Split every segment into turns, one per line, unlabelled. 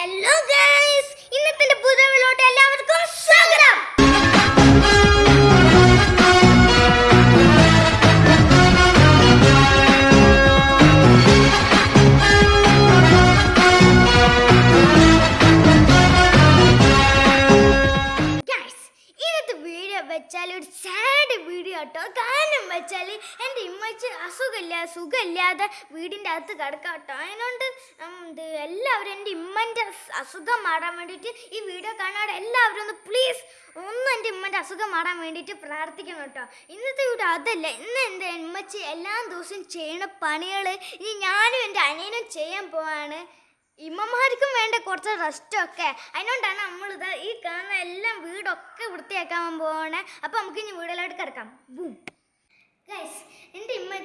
Hello guys വീടിന്റെ അകത്ത് കിടക്കാം കേട്ടോ അതിനോണ്ട് ഇത് എല്ലാവരും എന്റെ ഇമ്മന്റെ അസുഖം മാറാൻ വേണ്ടിയിട്ട് ഈ വീഡിയോ കാണാതെ എല്ലാവരും ഒന്ന് പ്ലീസ് ഒന്ന് എന്റെ ഇമ്മന്റെ അസുഖം മാറാൻ വേണ്ടിയിട്ട് പ്രാർത്ഥിക്കണം കേട്ടോ ഇന്നത്തെ വീഡിയോ അതല്ല. ഇന്ന് എന്റെ ഇമ്മച്ചി എല്ലാ ദിവസവും ചെയ്യണ പണികൾ ഇനി ഞാനും എന്റെ അനിയനും ചെയ്യാൻ പോവാണ്. ഇമ്മമാർക്കും വേണ്ട കുറച്ച് റെസ്റ്റൊക്കെ അതിനോണ്ടാണ് നമ്മളിത് ഈ കാണുന്ന എല്ലാം വീടൊക്കെ വൃത്തിയാക്കാൻ പോകണേ അപ്പം നമുക്ക് ഇനി വീടിലോട്ട് കിടക്കാം. ബൂം. ഗൈസ്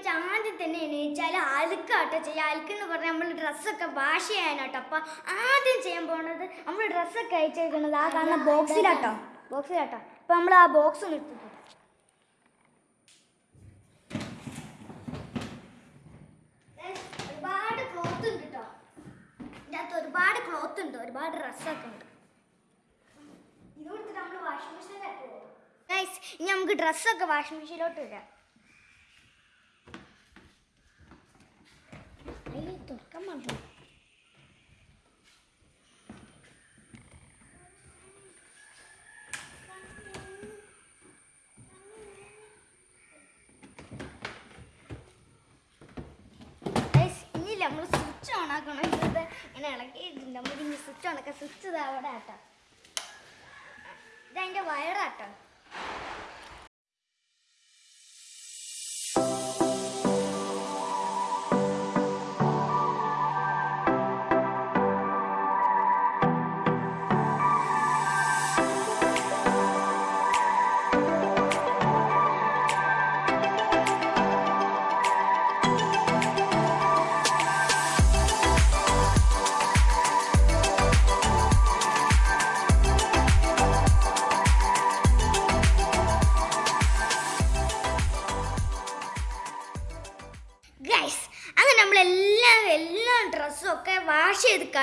എന്റെ ആദ്യം തന്നെ എണീച്ചാൽ അലുക്കാട്ടോ ചെയ്യുക അലുക്കെന്ന് പറഞ്ഞാൽ നമ്മൾ ഡ്രസ്സൊക്കെ വാഷ് ചെയ്യാനാട്ടോ. അപ്പം ആദ്യം ചെയ്യാൻ പോകുന്നത് നമ്മൾ ഡ്രസ്സൊക്കെ അയച്ചേക്കുന്നത് ആ കാണുന്ന ബോക്സിലാട്ടോ. ബോക്സിലാട്ടോ. അപ്പം നമ്മൾ ആ ബോക്സ് നിർത്തി ഒരുപാട് ക്ലോത്ത് ഉണ്ട് കേട്ടോ ഇതിന്റെ അകത്ത് ഒരുപാട് ക്ലോത്ത് ഉണ്ട്. ഒരുപാട് ഡ്രസ്സൊക്കെ ഉണ്ട്. ഇത് കൊടുത്തിട്ട് നമ്മൾ വാഷിംഗ് മെഷീനിലേക്ക് പോകും. ഗൈസ് ഇനി നമുക്ക് ഡ്രസ്സൊക്കെ വാഷിംഗ് മെഷീനിലോട്ട് ഇടാം. തുറക്കാൻ ഇനി നമ്മൾ സ്വിച്ച് ഓൺ ആക്കണം. ഇങ്ങനെ ഇളക്കിയിട്ടുണ്ട് നമ്മൾ ഇനി സ്വിച്ച് ഓൺ ആക്കാം സ്വിച്ച് ഇതാ ആട്ടോ. ഇതതിന്റെ വയറാട്ടോ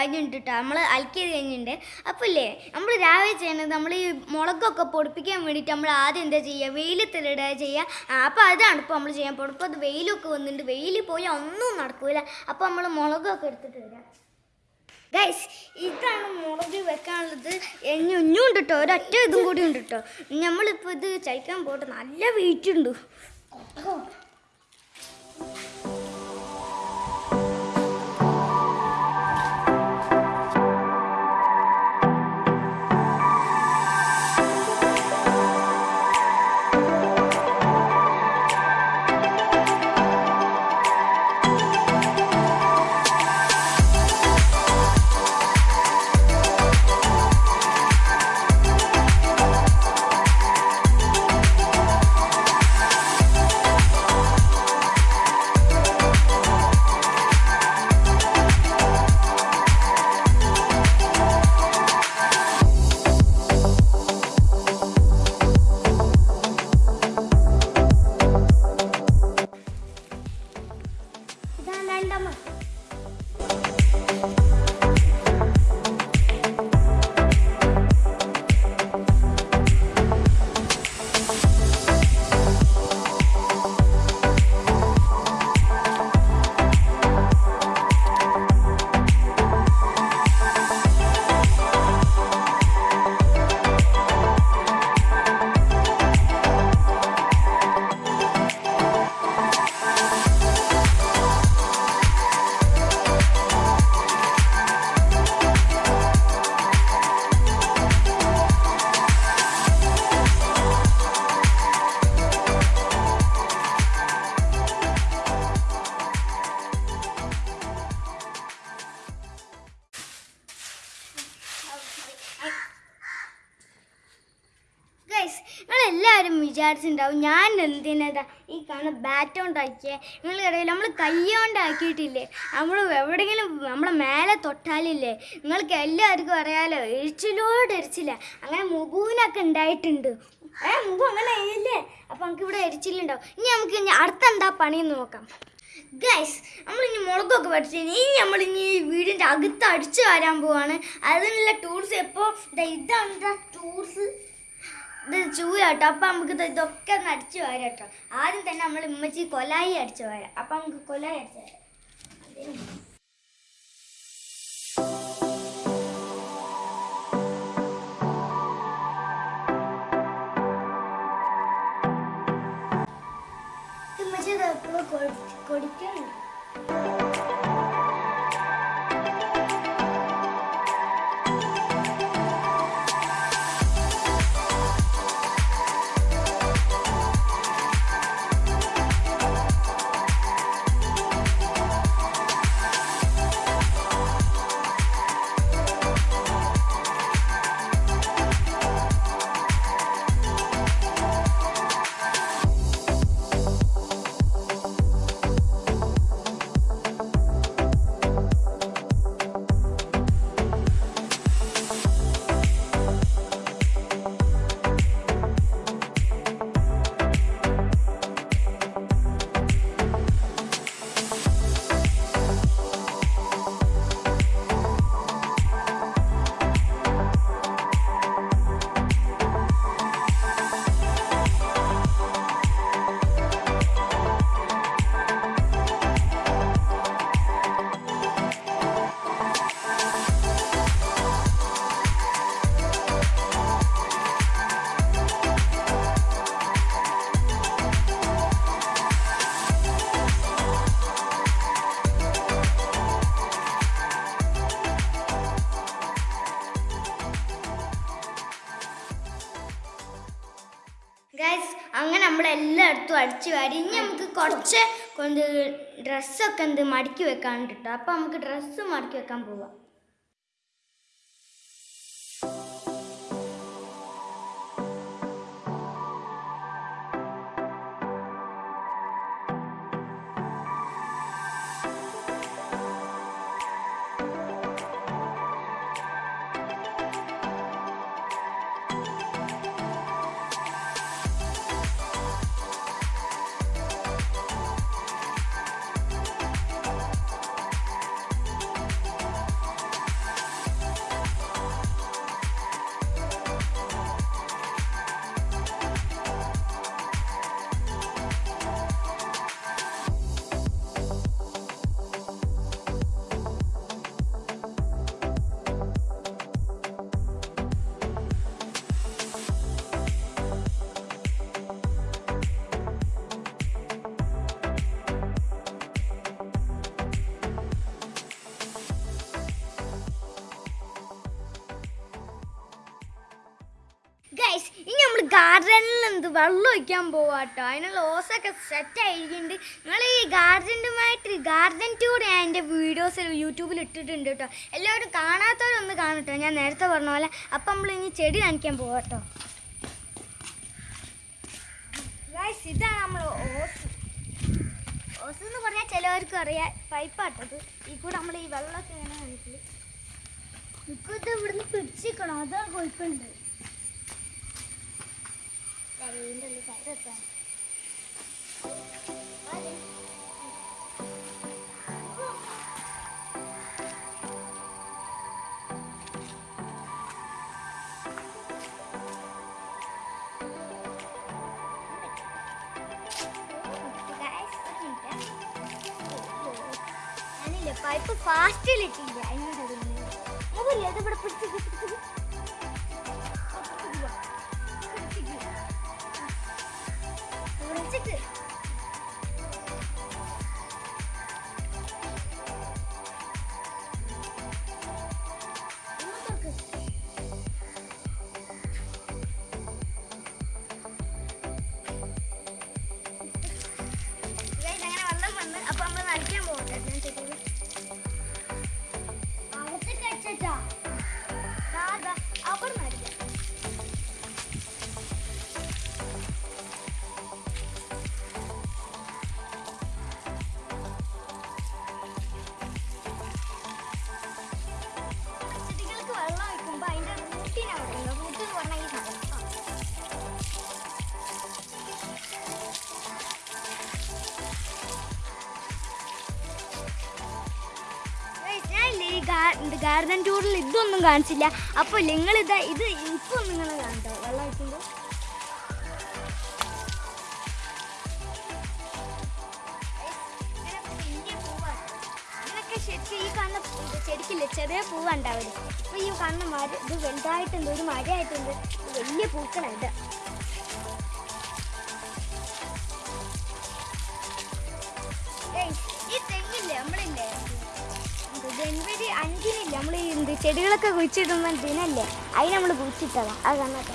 കഴിഞ്ഞിട്ടുണ്ട് നമ്മൾ അലക്കിയത് കഴിഞ്ഞിട്ടുണ്ട്. അപ്പോൾ ഇല്ലേ നമ്മൾ രാവിലെ ചെയ്യണത് നമ്മൾ ഈ മുളകൊക്കെ പൊടിപ്പിക്കാൻ വേണ്ടിയിട്ട് നമ്മൾ ആദ്യം എന്താ ചെയ്യുക? വെയിലത്തിലിടുക ചെയ്യുക. അപ്പോൾ അതാണ് ഇപ്പോൾ നമ്മൾ ചെയ്യാൻ പോകുന്നത് അത് വെയിലൊക്കെ വന്നിട്ടുണ്ട്. വെയിലിൽ പോയി ഒന്നും നടക്കില്ല അപ്പോൾ നമ്മൾ മുളകൊക്കെ എടുത്തിട്ട് വരാം. ഗൈസ് ഇതാണ് മുളക് വെക്കാനുള്ളത്. ഇനി ഒന്നും ഉണ്ട് ഒരൊറ്റ ഇതും കൂടി ഉണ്ട് കേട്ടോ നമ്മളിപ്പോൾ ഇത് ചൈക്കാൻ പോട്ടെ നല്ല വെയിറ്റ് ഉണ്ട്. നിങ്ങളെല്ലാവരും വിചാരിച്ചിട്ടുണ്ടാവും ഞാൻ എന്തിനതാ ഈ കാണുന്ന ബാറ്റ് കൊണ്ടാക്കിയേ നിങ്ങൾക്കറിയില്ല നമ്മൾ കൈകൊണ്ടാക്കിയിട്ടില്ലേ നമ്മൾ എവിടെയെങ്കിലും നമ്മളെ മേലെ തൊട്ടാലില്ലേ? നിങ്ങൾക്ക് എല്ലാവർക്കും അറിയാലോ എരിച്ചിലോട് എരിച്ചില്ല അങ്ങനെ മുഖൂനൊക്കെ ഉണ്ടായിട്ടുണ്ട്. ഏ മുഖം അങ്ങനെ ഇല്ലേ? അപ്പം നമുക്ക് ഇവിടെ എരിച്ചിലുണ്ടാവും ഇനി നമുക്ക് ഇനി അടുത്ത എന്താ പണിയെന്ന് നോക്കാം. ഗൈസ് നമ്മളിനി മുളകൊക്കെ പഠിച്ചു ഇനി നമ്മളിനി വീടിന്റെ അകത്ത് അടിച്ചു വരാൻ പോവാണ്. അതിനുള്ള ടൂൾസ് എപ്പോൾ ഇതാണ് ടൂൾസ് ഇത് ചൂയാട്ടോ അപ്പം നമുക്ക് ഇത് ഇതൊക്കെ ഒന്ന് അടിച്ചു കേട്ടോ ആദ്യം തന്നെ നമ്മൾ ഉമ്മച്ചി കൊലായി അടിച്ചു വരാം. അപ്പം നമുക്ക് കൊലായി അടിച്ചു വരാം. ഉമ്മച്ചി നമ്മൾ എല്ലായിടത്തും അടിച്ചു വാരി. ഇനി നമുക്ക് കുറച്ച് കൊണ്ട് ഡ്രസ്സൊക്കെ എന്ത് മടക്കി വെക്കാൻ കേട്ടോ അപ്പം നമുക്ക് ഡ്രസ്സ് മടക്കി വെക്കാൻ പോവാം. ഗാർഡനിൽ എന്ത് വെള്ളം ഒഴിക്കാൻ പോവാട്ടോ അതിനുള്ള ഓസൊക്കെ സെറ്റ് ആയിരിക്കുന്നുണ്ട്. നിങ്ങൾ ഈ ഗാർഡനുമായിട്ട് ഗാർഡൻ ടൂർ ഞാൻ എന്റെ വീഡിയോസ് യൂട്യൂബിൽ ഇട്ടിട്ടുണ്ട് കേട്ടോ എല്ലാവരും കാണാത്തവരൊന്ന് കാണട്ടോ ഞാൻ നേരത്തെ പറഞ്ഞ പോലെ. അപ്പം നമ്മൾ ഇനി ചെടി കാണിക്കാൻ പോവാട്ടോ ഇതാണ് നമ്മൾ ഓസ്. ഓസ് എന്ന് പറഞ്ഞാൽ ചിലവർക്ക് അറിയാം. പൈപ്പാട്ടത്. ഈ കൂടെ നമ്മൾ ഈ വെള്ളമൊക്കെ ഇങ്ങനെ കഴിക്കും ഇപ്പോഴത്തെ ഇവിടുന്ന് പിടിച്ചിക്കണം അതാണ് കുഴപ്പമുണ്ട് ഇതിന്റെ ഉള്ളിൽ കയറെത്താൻ ഞാനില്ലേ പൈപ്പ് ഫാസ്റ്റിലിട്ടില്ല അതിനോട് മുകളിൽ അത് ഗാർഡൻ ടൂറിൽ ഇതൊന്നും കാണിച്ചില്ല. അപ്പോൾ നിങ്ങൾ ഇതാ ഇത് ഇപ്പോൾ നിങ്ങൾ കാണട്ടോ. വെള്ളം ശരിക്കും ഈ ചെടിക്കില്ലേ ചെറിയ പൂവുണ്ടാവില്ല അപ്പോൾ ഈ കാണുന്ന മര ഇത് വലുതായിട്ടുണ്ട് ഒരു മരമായിട്ടുണ്ട് വലിയ പൂക്കളായിട്ട് ജനുവരി അഞ്ചിനില്ല നമ്മൾ ഈ ചെടികളൊക്കെ കുഴിച്ചിടുമ്പോൾ ദിനല്ലേ? അതിന് നമ്മൾ കുഴിച്ചിട്ടതാണ് അത് കാണാത്ത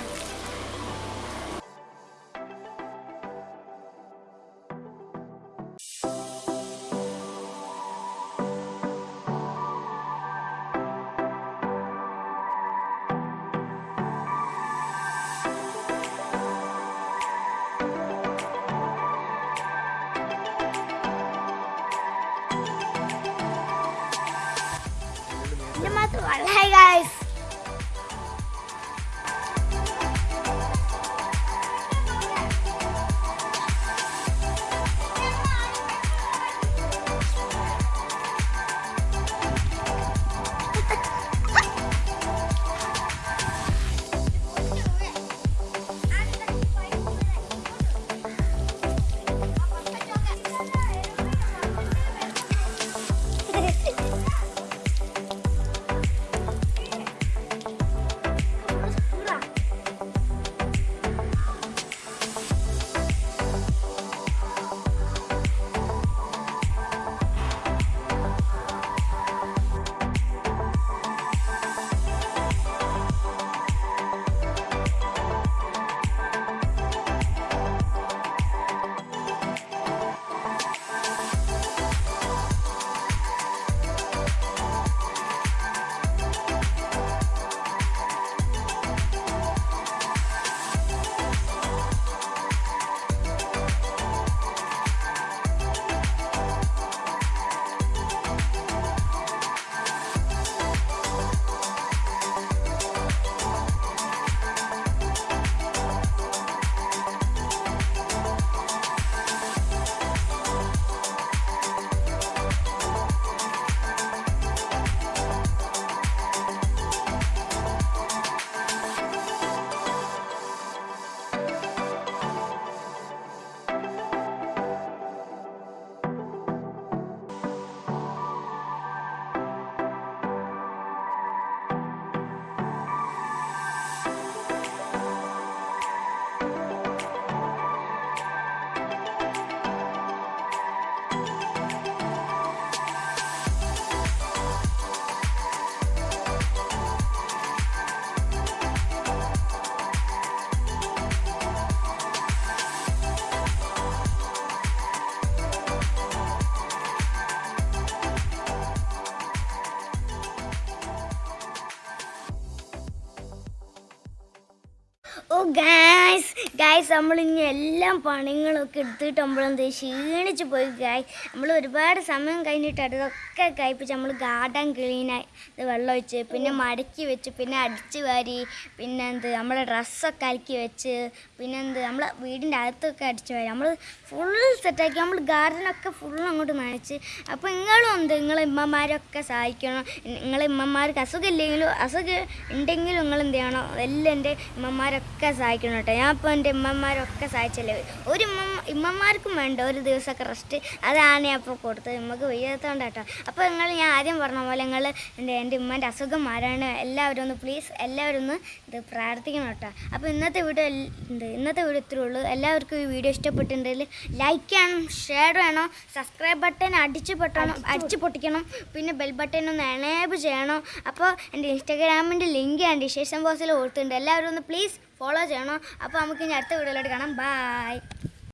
ഗായ്സ് നമ്മൾ ഇനി എല്ലാം പണികളൊക്കെ എടുത്തിട്ട് നമ്മളെന്ത് ക്ഷീണിച്ച് പോയി ഗായ് നമ്മൾ ഒരുപാട് സമയം കഴിഞ്ഞിട്ട് അതൊക്കെ കഴിപ്പിച്ച് നമ്മൾ ഗാർഡൻ ക്ലീനായി വെള്ളം ഒഴിച്ച് പിന്നെ മടക്കി വെച്ച് പിന്നെ അടിച്ച് വാരി പിന്നെ എന്ത് നമ്മളെ ഡ്രസ്സൊക്കെ അലക്കി വെച്ച് പിന്നെ എന്ത് നമ്മളെ വീടിന്റെ അകത്തൊക്കെ അടിച്ച് വാരി. നമ്മൾ ഫുൾ സെറ്റാക്കി നമ്മൾ ഗാർഡനൊക്കെ ഫുൾ അങ്ങോട്ട് നനച്ച്. അപ്പോൾ നിങ്ങളും എന്ത്? നിങ്ങളെ ഇമ്മമാരൊക്കെ സഹായിക്കണം. നിങ്ങളെ ഇമ്മമാർക്ക് അസുഖമില്ലെങ്കിലും അസുഖം ഉണ്ടെങ്കിലും നിങ്ങൾ എന്ത് ചെയ്യണം? എല്ലാം എന്റെ ഇമ്മമാരൊക്കെ സഹായിക്കണം കേട്ടോ. ഞാൻ ഇപ്പോൾ എന്റെ ഇമ്മമാരൊക്കെ സഹായിച്ചല്ലേ? ഒരു ഇമ്മ ഇമ്മമാർക്കും വേണ്ട. ഒരു ദിവസമൊക്കെ റെസ്റ്റ് അതാണ് ഞാൻ ഇപ്പോൾ കൊടുത്തത്. നമുക്ക് വയ്യാത്തതുകൊണ്ട് കേട്ടോ അപ്പോൾ നിങ്ങൾ ഞാൻ ആദ്യം പറഞ്ഞ പോലെ നിങ്ങൾ എന്റെ എന്റെ ഉമ്മന്റെ അസുഖം മാറാണ് എല്ലാവരും ഒന്ന് പ്ലീസ് എല്ലാവരും ഒന്ന് ഇത് പ്രാർത്ഥിക്കണം കേട്ടോ. അപ്പോൾ ഇന്നത്തെ വീഡിയോ എന്ത്? ഇന്നത്തെ വീഡിയോ ഇത്രേ ഉള്ളൂ. എല്ലാവർക്കും ഈ വീഡിയോ ഇഷ്ടപ്പെട്ടിട്ടുണ്ടെങ്കിൽ ലൈക്ക് ചെയ്യണം ഷെയർ വേണം സബ്സ്ക്രൈബ് ബട്ടൺ അടിച്ച് പൊട്ടണം അടിച്ച് പൊട്ടിക്കണം. പിന്നെ ബെൽ ബട്ടൺ ഒന്ന് എനേബിൾ ചെയ്യണം. അപ്പോൾ എന്റെ ഇൻസ്റ്റാഗ്രാമിന്റെ ലിങ്ക് ഞാൻ ഡിസ്ക്രിപ്ഷൻ ബോക്സിൽ കൊടുത്തിട്ടുണ്ട്. എല്ലാവരും ഒന്ന് പ്ലീസ് ഫോളോ ചെയ്യണം. അപ്പോൾ നമുക്ക് ഇനി അടുത്ത വീഡിയോയിലോട്ട് കാണാം. ബൈ